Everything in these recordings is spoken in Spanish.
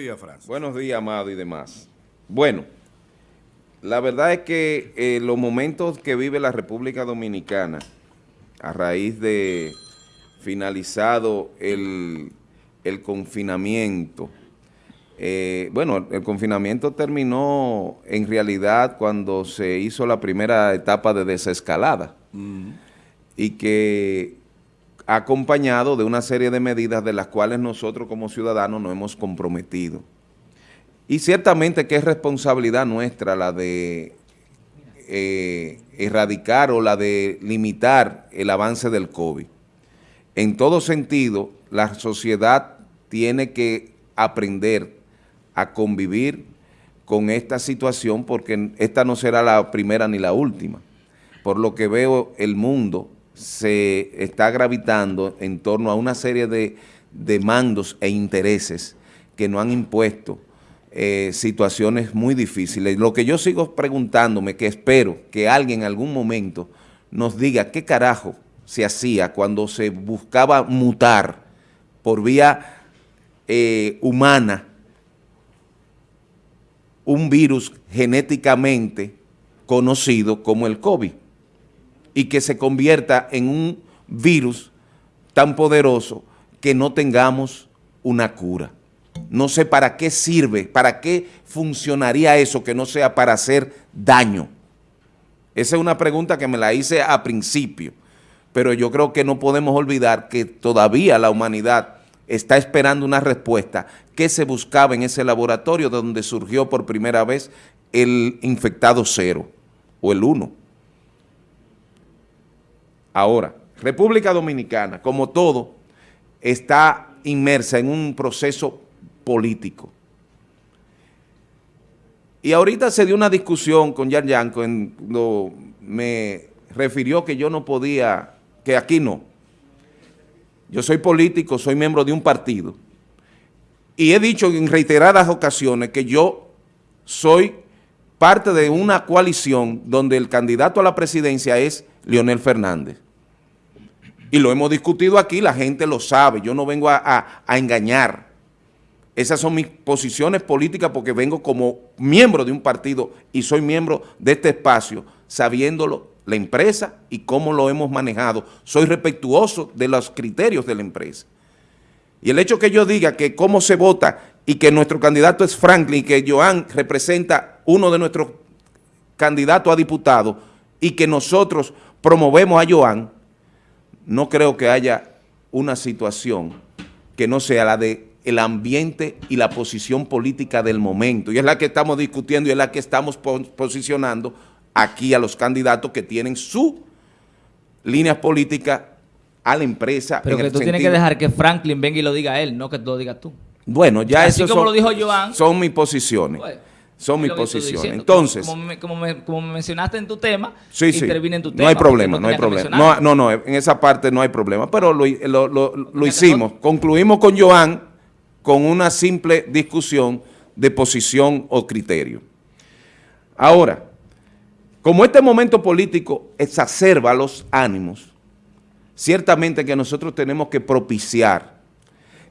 días, Francis. Buenos días, Amado y demás. Bueno, la verdad es que eh, los momentos que vive la República Dominicana a raíz de finalizado el, confinamiento, eh, bueno, el confinamiento terminó en realidad cuando se hizo la primera etapa de desescalada y que acompañado de una serie de medidas de las cuales nosotros como ciudadanos nos hemos comprometido. Y ciertamente que es responsabilidad nuestra la de eh, erradicar o la de limitar el avance del COVID. En todo sentido, la sociedad tiene que aprender a convivir con esta situación porque esta no será la primera ni la última. Por lo que veo el mundo se está gravitando en torno a una serie de, mandos e intereses que no han impuesto eh, situaciones muy difíciles. Lo que yo sigo preguntándome, que espero que alguien en algún momento nos diga qué carajo se hacía cuando se buscaba mutar por vía eh, humana un virus genéticamente conocido como el COVID y que se convierta en un virus tan poderoso que no tengamos una cura. No sé para qué sirve, para qué funcionaría eso que no sea para hacer daño. Esa es una pregunta que me la hice a principio, pero yo creo que no podemos olvidar que todavía la humanidad está esperando una respuesta que se buscaba en ese laboratorio donde surgió por primera vez el infectado cero o el uno. Ahora, República Dominicana, como todo, está inmersa en un proceso político. Y ahorita se dio una discusión con Yan Yan cuando me refirió que yo no podía, que aquí no. Yo soy político, soy miembro de un partido. Y he dicho en reiteradas ocasiones que yo soy parte de una coalición donde el candidato a la presidencia es Leonel Fernández. Y lo hemos discutido aquí, la gente lo sabe, yo no vengo a, engañar. Esas son mis posiciones políticas porque vengo como miembro de un partido y soy miembro de este espacio, sabiéndolo la empresa y cómo lo hemos manejado. Soy respetuoso de los criterios de la empresa. Y el hecho que yo diga que cómo se vota y que nuestro candidato es Franklin que Joan representa uno de nuestros candidatos a diputado y que nosotros promovemos a Joan, no creo que haya una situación que no sea la de el ambiente y la posición política del momento. Y es la que estamos discutiendo y es la que estamos posicionando aquí a los candidatos que tienen su línea política a la empresa. Pero que tú tienes que dejar que Franklin venga y lo diga él, no que lo digas tú. Bueno, ya eso como lo dijo Joan, son mis posiciones. Pues, son mis posiciones. Entonces... Como, me, mencionaste en tu tema, sí, sí. en tu tema. No hay problema, no, hay problema. No, no, no, en esa parte no hay problema, pero lo, lo hicimos. Concluimos con Joan con una simple discusión de posición o criterio. Ahora, como este momento político exacerba los ánimos, ciertamente que nosotros tenemos que propiciar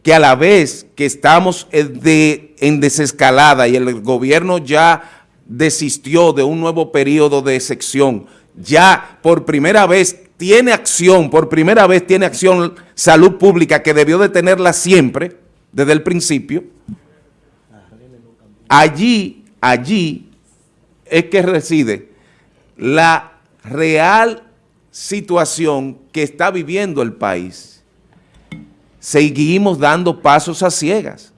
que a la vez que estamos en desescalada y el gobierno ya desistió de un nuevo periodo de sección, ya por primera vez tiene acción, por primera vez tiene acción salud pública que debió de tenerla siempre, desde el principio, allí, allí es que reside la real situación que está viviendo el país seguimos dando pasos a ciegas,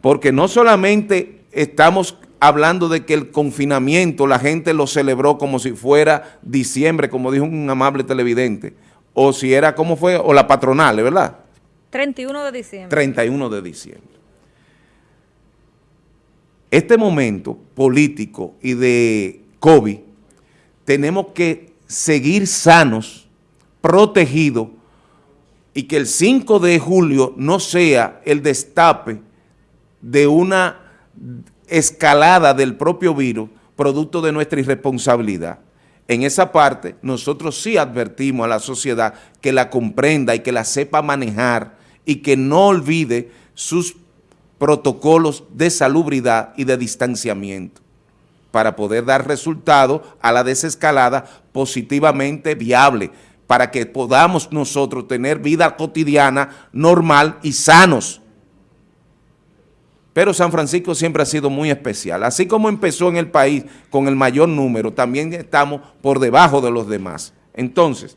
porque no solamente estamos hablando de que el confinamiento la gente lo celebró como si fuera diciembre, como dijo un amable televidente, o si era, ¿cómo fue? O la patronal, ¿verdad? 31 de diciembre. 31 de diciembre. Este momento político y de COVID, tenemos que seguir sanos, protegidos, y que el 5 de julio no sea el destape de una escalada del propio virus producto de nuestra irresponsabilidad. En esa parte nosotros sí advertimos a la sociedad que la comprenda y que la sepa manejar y que no olvide sus protocolos de salubridad y de distanciamiento para poder dar resultado a la desescalada positivamente viable, para que podamos nosotros tener vida cotidiana normal y sanos. Pero San Francisco siempre ha sido muy especial. Así como empezó en el país con el mayor número, también estamos por debajo de los demás. Entonces,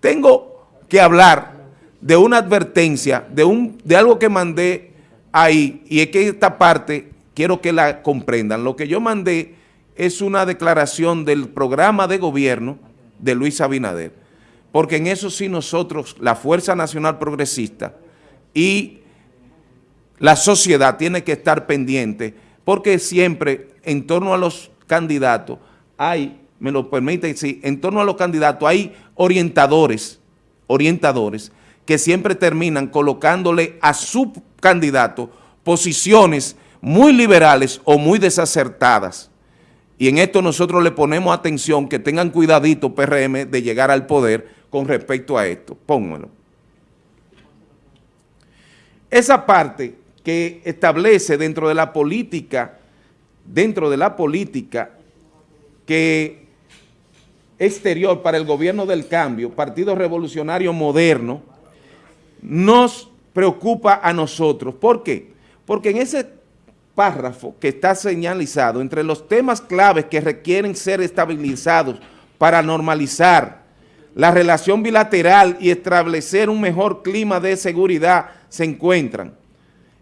tengo que hablar de una advertencia, de, un, de algo que mandé ahí, y es que esta parte quiero que la comprendan. Lo que yo mandé es una declaración del programa de gobierno de Luis Abinader, porque en eso sí nosotros, la Fuerza Nacional Progresista y la sociedad tiene que estar pendiente, porque siempre en torno a los candidatos hay, me lo permite sí, en torno a los candidatos hay orientadores, orientadores, que siempre terminan colocándole a su candidato posiciones muy liberales o muy desacertadas. Y en esto nosotros le ponemos atención, que tengan cuidadito PRM de llegar al poder con respecto a esto. Pónganlo. Esa parte que establece dentro de la política, dentro de la política que exterior para el gobierno del cambio, Partido Revolucionario Moderno, nos preocupa a nosotros. ¿Por qué? Porque en ese párrafo que está señalizado entre los temas claves que requieren ser estabilizados para normalizar la relación bilateral y establecer un mejor clima de seguridad se encuentran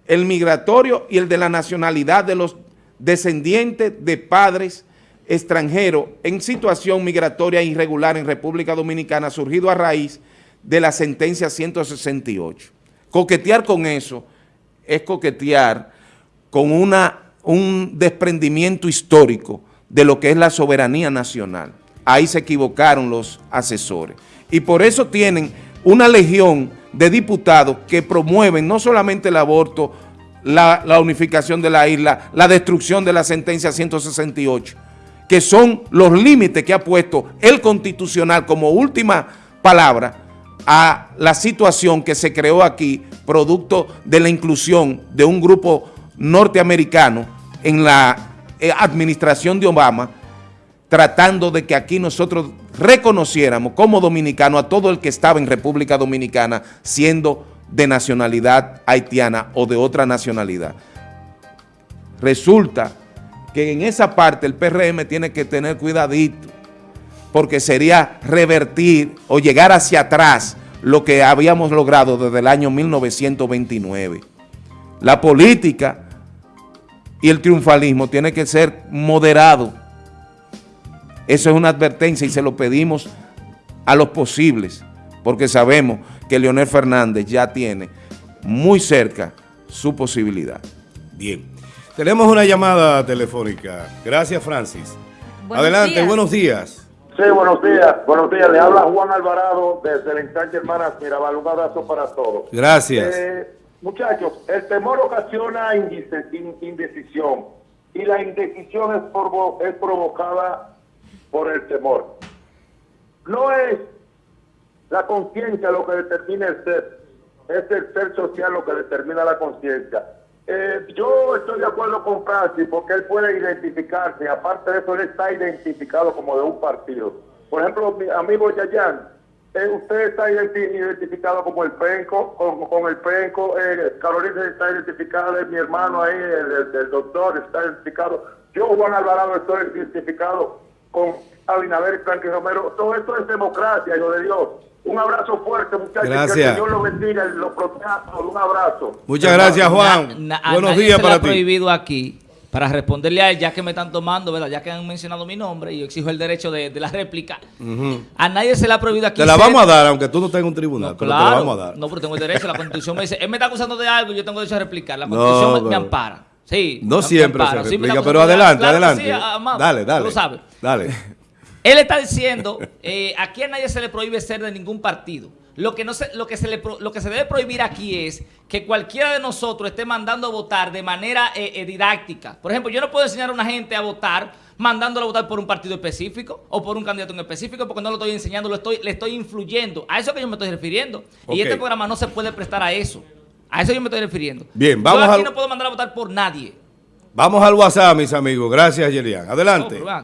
el migratorio y el de la nacionalidad de los descendientes de padres extranjeros en situación migratoria irregular en República Dominicana surgido a raíz de la sentencia 168. Coquetear con eso es coquetear con una, un desprendimiento histórico de lo que es la soberanía nacional. Ahí se equivocaron los asesores. Y por eso tienen una legión de diputados que promueven no solamente el aborto, la, unificación de la isla, la destrucción de la sentencia 168, que son los límites que ha puesto el Constitucional como última palabra a la situación que se creó aquí, producto de la inclusión de un grupo norteamericano en la eh, administración de Obama, tratando de que aquí nosotros reconociéramos como dominicano a todo el que estaba en República Dominicana siendo de nacionalidad haitiana o de otra nacionalidad. Resulta que en esa parte el PRM tiene que tener cuidadito, porque sería revertir o llegar hacia atrás lo que habíamos logrado desde el año 1929. La política y el triunfalismo tiene que ser moderado. Eso es una advertencia y se lo pedimos a los posibles, porque sabemos que Leonel Fernández ya tiene muy cerca su posibilidad. Bien. Tenemos una llamada telefónica. Gracias, Francis. Buenos Adelante, días. buenos días. Sí, buenos días. Buenos días. Le habla Juan Alvarado desde el ensanche Hermanas Mirabal. Un abrazo para todos. Gracias. Eh, muchachos, el temor ocasiona indecisión y la indecisión es, provo- es provocada por el temor. No es la conciencia lo que determina el ser, es el ser social lo que determina la conciencia. Eh, yo estoy de acuerdo con Francis porque él puede identificarse, aparte de eso, él está identificado como de un partido. Por ejemplo, mi amigo Yayan, eh, usted está identi- identificado como el penco, con, con el penco, eh, Carolina está identificada, mi hermano ahí, el doctor está identificado. Yo, Juan Alvarado, estoy identificado con Abinader y Franklin Romero. Todo esto es democracia, hijo de Dios. Un abrazo fuerte, muchachos. Que Gracias. el Señor los bendiga y los proteja. Un abrazo. Muchas gracias, Juan. na- buenos nadie días se le para ha ti. prohibido aquí, para responderle a él, ya que me están tomando, ¿verdad? Ya que han mencionado mi nombre y yo exijo el derecho de, de la réplica. A nadie se le ha prohibido aquí. Te la ser- vamos a dar, aunque tú no tengas un tribunal, No, pero claro. te la vamos a dar. No, pero tengo el derecho. La Constitución me dice, él me está acusando de algo y yo tengo derecho a replicar. La Constitución me- me, pero- ampara. Sí. No siempre se ampara. Replica, pero adelante. Claro que adelante. sí, amado. dale, dale. Tú lo sabes. Dale. Él está diciendo, eh, aquí a nadie se le prohíbe ser de ningún partido. Lo que, no se, lo, que se le, lo que se debe prohibir aquí es que cualquiera de nosotros esté mandando a votar de manera eh, eh, didáctica. Por ejemplo, yo no puedo enseñar a una gente a votar mandándolo a votar por un partido específico o por un candidato en específico porque no lo estoy enseñando, lo estoy, le estoy influyendo. A eso que yo me estoy refiriendo. Y este programa no se puede prestar a eso. A eso yo me estoy refiriendo. Bien, vamos Yo aquí al- no puedo mandar a votar por nadie. Vamos al WhatsApp, mis amigos. Gracias, Yerian. Adelante. No, vean.